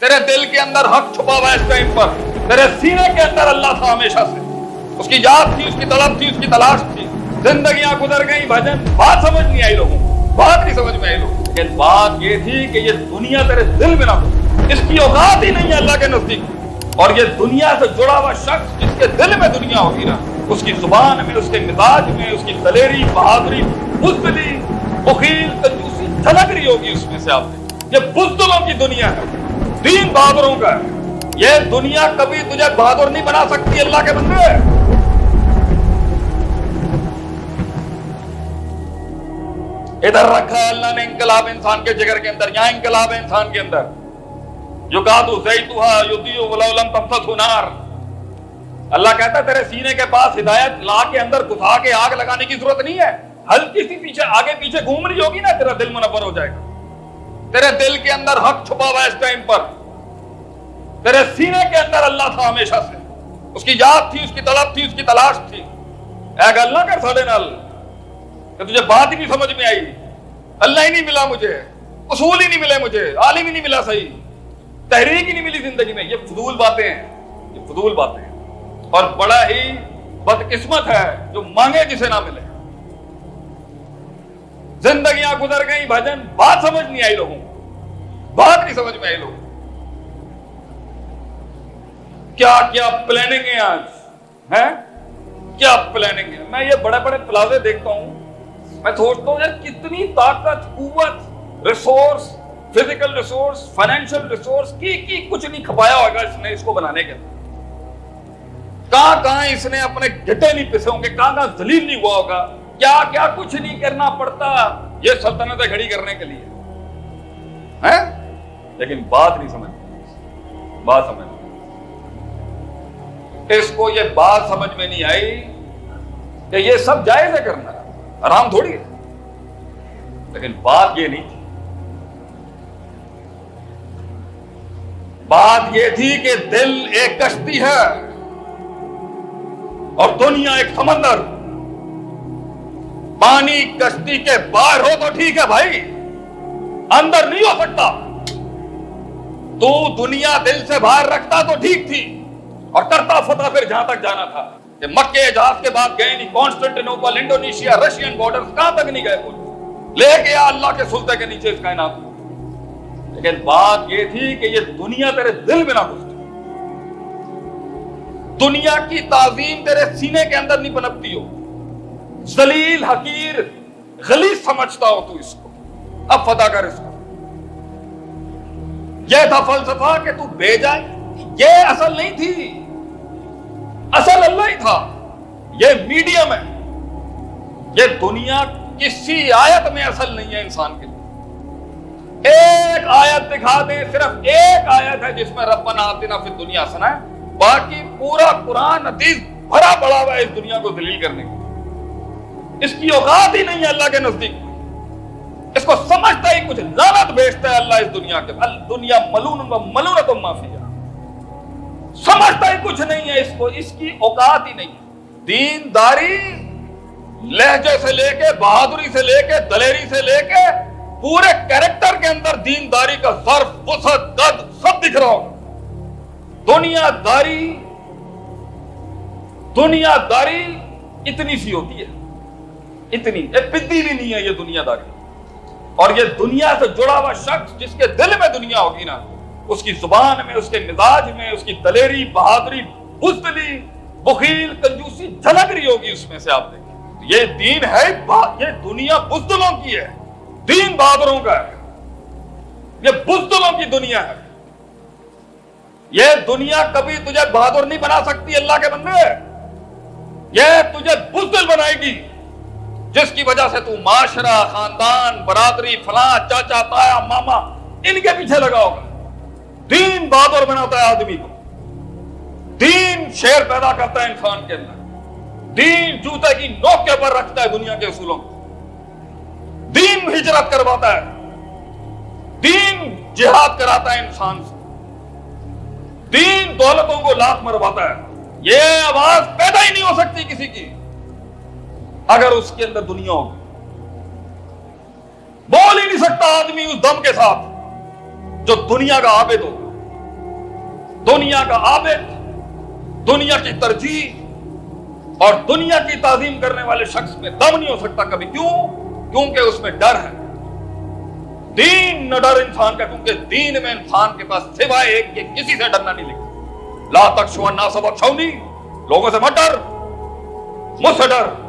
تیرے دل کے اندر حق چھپا ہوا ہے اس ٹائم پر، تیرے سینے کے اندر اللہ تھا ہمیشہ سے۔ اس کی یاد تھی، اس کی طلب تھی، اس کی تلاش تھی۔ زندگیاں گزر گئی بھجن۔ بات سمجھ نہیں آئی لوگوں بات نہیں سمجھ میں آئی لوگوں کو۔ لیکن بات یہ تھی کہ یہ دنیا تیرے دل میں نہ ہو۔ اس کی اوقات ہی نہیں ہے اللہ کے نزدیک۔ اور یہ دنیا سے جڑا ہوا شخص جس کے دل میں دنیا ہوگی نا، اس کی زبان میں، اس کے مزاج میں، اس کی دلیری، بہادری، بزدلی، بخیل، کنجوسی جھلک رہی ہوگی اس میں سے آپ نے۔ یہ بزدلوں کی دنیا ہے۔ دین بہادروں کا ہے۔ یہ دنیا کبھی تجھے بہادر نہیں بنا سکتی، اللہ کے بندے۔ ادھر رکھا ہے اللہ نے انقلاب انسان کے جگر کے اندر، یہاں انقلاب ہے انسان کے اندر۔ جو کہا تو یدیو ولولم اللہ کہتا ہے تیرے سینے کے پاس ہدایت لا کے اندر گھسا کے آگ لگانے کی ضرورت نہیں ہے۔ ہلکی سی پیچھے، آگے پیچھے گھوم رہی ہوگی نا، تیرا دل منور ہو جائے گا۔ تیرے دل کے اندر حق چھپا ہوا اس ٹائم پر۔ تیرے سینے کے اندر اللہ تھا ہمیشہ سے۔ اس کی یاد تھی، اس کی طلب تھی، اس کی تلاش تھی۔ اے گل نہ کر ساڑے نال، کہ تجھے بات ہی نہیں سمجھ میں آئی۔ اللہ ہی نہیں ملا مجھے۔ اصول ہی نہیں ملے مجھے۔ عالم ہی نہیں ملا صحیح۔ تحریک ہی نہیں ملی زندگی میں۔ یہ فضول باتیں ہیں۔ یہ فضول باتیں ہیں۔ اور بڑا ہی بدقسمت ہے جو مانگے جسے نہ ملے۔ زندگیاں گزر گئی بھجن۔ بات سمجھ نہیں آئی لوگوں کو۔ بات نہیں سمجھ میں آئی لوگوں کو کیا کیا پلاننگ ہے آج؟ ہے کیا پلاننگ ہے؟ میں یہ بڑے بڑے پلازے دیکھتا ہوں۔ میں سوچتا ہوں یار کتنی طاقت، قوت resource physical resource financial resource کی کی کچھ نہیں کھپایا ہوگا اس نے اس کو بنانے کے کہاں کہاں اس نے اپنے گٹے نہیں پسے ہوں گے؟ کہاں کہاں ذلیل نہیں ہوا ہوگا؟ کیا کیا کچھ نہیں کرنا پڑتا یہ سلطنتیں کھڑی کرنے کے لیے؟ ہیں؟ لیکن بات نہیں سمجھ بات سمجھ اس کو یہ بات سمجھ میں نہیں آئی کہ یہ سب جائز ہے کرنا آرام تھوڑی ہے۔ لیکن بات یہ نہیں تھی۔ بات یہ تھی کہ دل ایک کشتی ہے اور دنیا ایک سمندر۔ پانی کشتی کے باہر ہو تو ٹھیک ہے بھائی۔ اندر نہیں ہو سکتا۔ تو دنیا دل سے باہر رکھتا تو ٹھیک تھی۔ اور کرتا فتح پھر جہاں تک جانا تھا کہ مکے جہاز کے بعد گئے نہیں کانسٹنٹینوپل انڈونیشیا، رشین بارڈر کہاں تک نہیں گئے بول لے گیا اللہ کے سلطے کے نیچے اس کائنات لیکن بات یہ تھی کہ یہ دنیا تیرے دل میں نہ گھستی دنیا کی تعظیم تیرے سینے کے اندر نہیں پنپتی ہو۔ ذلیل، حقیر، غلیظ سمجھتا ہو تو اس کو۔ اب فتح کر اس کو۔ یہ تھا فلسفہ کہ تو بے جائے۔ یہ اصل نہیں تھی۔ اصل اللہ ہی تھا۔ یہ میڈیم ہے۔ یہ دنیا کسی آیت میں اصل نہیں ہے انسان کے لیے۔ ایک آیت دکھا دیں، صرف ایک آیت ہے جس میں ربنا آتنا فی دنیا سنا ہے۔ باقی پورا قرآن، حدیث بھرا پڑا ہوا ہے اس دنیا کو دلیل کرنے کی اس کی اوقات ہی نہیں ہے اللہ کے نزدیک۔ اس کو سمجھتا ہی کچھ لعنت بھیجتا ہے اللہ اس دنیا کے دنیا ملون و ملونت و معافیا سمجھتا ہی کچھ نہیں ہے اس کو، اس کی اوقات ہی نہیں دین داری لہجے سے لے کے، بہادری سے لے کے، دلیری سے لے کے پورے کیریکٹر کے اندر دین داری کا ظرف، وسعت، قد سب دکھ رہا ہوگا دنیا داری دنیا داری اتنی سی ہوتی ہے۔ اتنی پدی بھی نہیں ہے یہ دنیا داری۔ اور یہ دنیا سے جڑا ہوا شخص جس کے دل میں دنیا ہوگی نا، اس کی زبان میں، اس کے مزاج میں، اس کی دلیری، بہادری، بزدلی، بخیل، کنجوسی جھلک رہی ہوگی اس میں سے آپ دیکھیں۔ یہ دین ہے یہ دنیا بزدلوں کی ہے۔ دین بہادروں کا ہے۔ یہ بزدلوں کی دنیا ہے۔ یہ دنیا کبھی تجھے بہادر نہیں بنا سکتی، اللہ کے بندے۔ یہ تجھے بزدل بنائے گی۔ جس کی وجہ سے تو معاشرہ، خاندان، برادری، فلاں، چاچا، تایا، ماما، ان کے پیچھے لگا ہوگا دین بہادر بناتا ہے آدمی کو۔ دین شیر پیدا کرتا ہے انسان کے اندر۔ دین جوتے کی نوک کے پر رکھتا ہے دنیا کے اصولوں کو۔ دین ہجرت کرواتا ہے۔ دین جہاد کراتا ہے انسان سے۔ دین دولتوں کو لاکھ مرواتا ہے۔ یہ آواز پیدا ہی نہیں ہو سکتی کسی کی۔ اگر اس کے اندر دنیا ہوگی بول ہی نہیں سکتا آدمی اس دم کے ساتھ جو دنیا کا عابد ہو۔ دنیا کا عابد، دنیا کی ترجیح اور دنیا کی تعظیم کرنے والے شخص میں دم نہیں ہو سکتا کبھی۔ کیوں؟ کیونکہ اس میں ڈر ہے۔ دین نہ ڈر انسان کا، کیونکہ دین میں انسان کے پاس سوائے ایک کہ کسی سے ڈرنا نہیں لکھا لا تک شو نہ سبق چھونی لوگوں سے مت ڈر، مجھ سے ڈر۔